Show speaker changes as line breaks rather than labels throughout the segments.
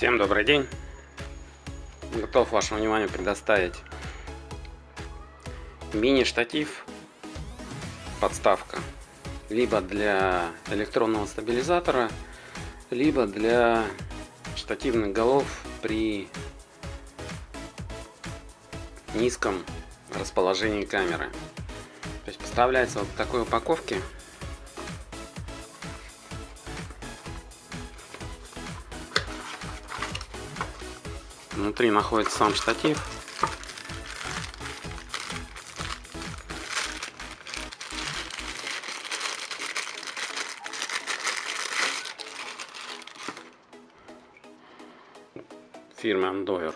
Всем добрый день! Готов вашему вниманию предоставить. Мини-штатив подставка либо для электронного стабилизатора либо для штативных голов при низком расположении камеры. То есть поставляется вот в такой упаковке Внутри находится сам штатив. Фирмы Андовер.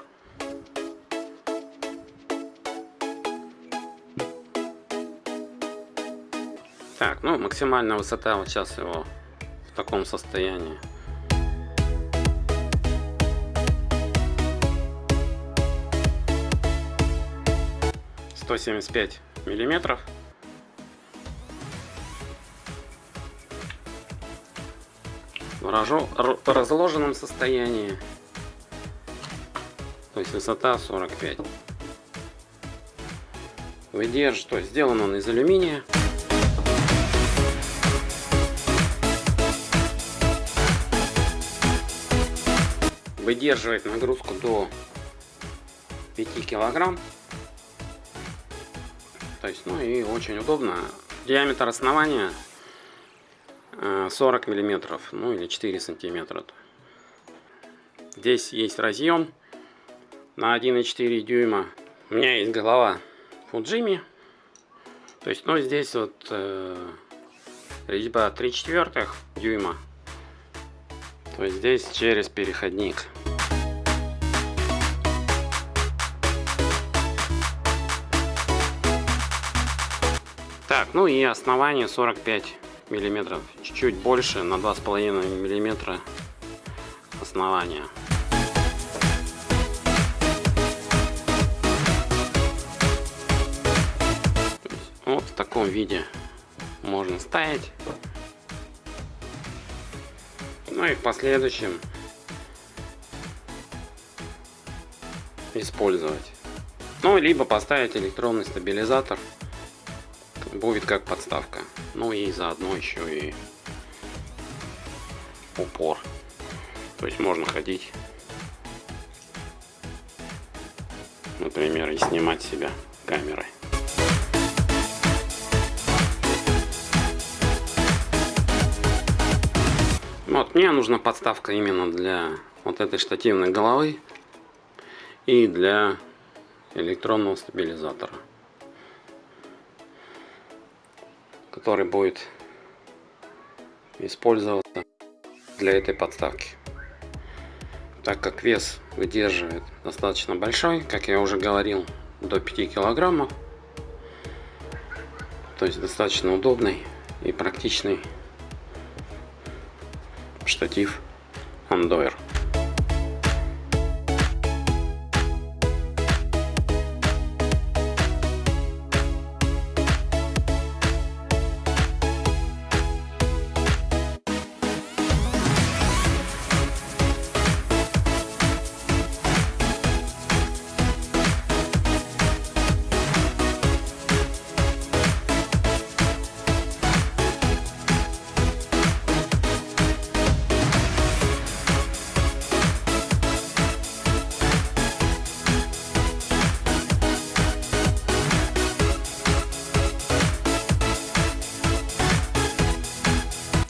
Так, ну максимальная высота вот сейчас его в таком состоянии 175 миллиметров. В разложенном состоянии. То есть высота 45. Выдержит, что сделан он из алюминия. Выдерживает нагрузку до 5 килограмм. То есть, ну и очень удобно. Диаметр основания 40 э, миллиметров, ну или 4 сантиметра. Здесь есть разъем на 1,4 дюйма. У меня есть голова Фуджими. То есть, ну здесь вот э, резьба 3 четвертых дюйма. То есть здесь через переходник. Так, ну и основание 45 миллиметров. Чуть-чуть больше, на 2,5 миллиметра основания. Вот в таком виде можно ставить. Ну и в последующем использовать. Ну, либо поставить электронный стабилизатор будет как подставка. Ну и заодно еще и упор. То есть можно ходить, например, и снимать себя камерой. Вот, мне нужна подставка именно для вот этой штативной головы и для электронного стабилизатора. Который будет использоваться для этой подставки. Так как вес выдерживает достаточно большой, как я уже говорил, до 5 килограммов. То есть достаточно удобный и практичный штатив Andover.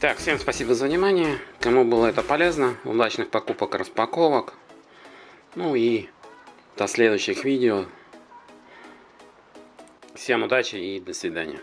Так, всем спасибо за внимание. Кому было это полезно, удачных покупок, распаковок. Ну и до следующих видео. Всем удачи и до свидания.